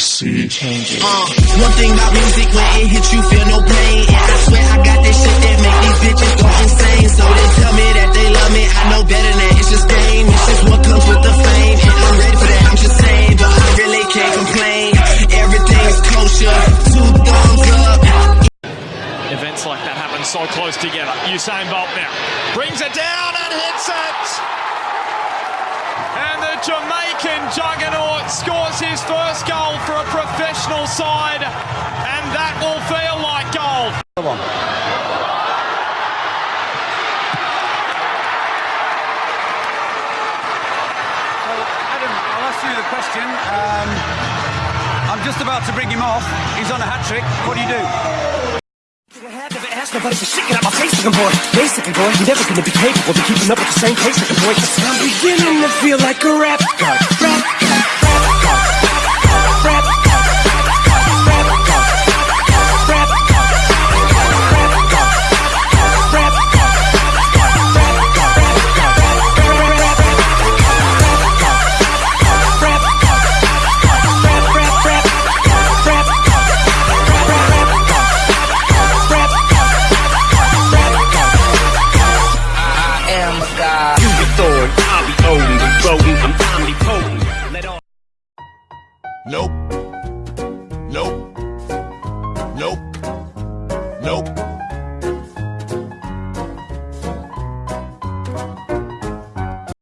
see changes. Uh, one thing about music, when it hits you, feel no pain. And I swear I got that shit that make these bitches go insane. So they tell me that they love me, I know better than. It's just game, it's just what comes with the fame. And I'm ready for that, I'm just saying, but I really can't complain. Everything's kosher, two thumbs up. Events like that happen so close together. Usain Bolt now brings it down and hits it. And the Jamaican juggernaut scores his first goal for a professional side, and that will feel like gold. Adam, I'll ask you the question. Um, I'm just about to bring him off. He's on a hat trick. What do you do? I had never asked nobody to shit out my face looking boy. Basically, boy, you're never gonna be capable of keeping up with the same pace looking boy. I'm beginning to feel like a rap god. Rap god. Rap god. You be throwing, I'll be Odin, I'm omnipotent. Let all Nope. Nope. Nope. Nope.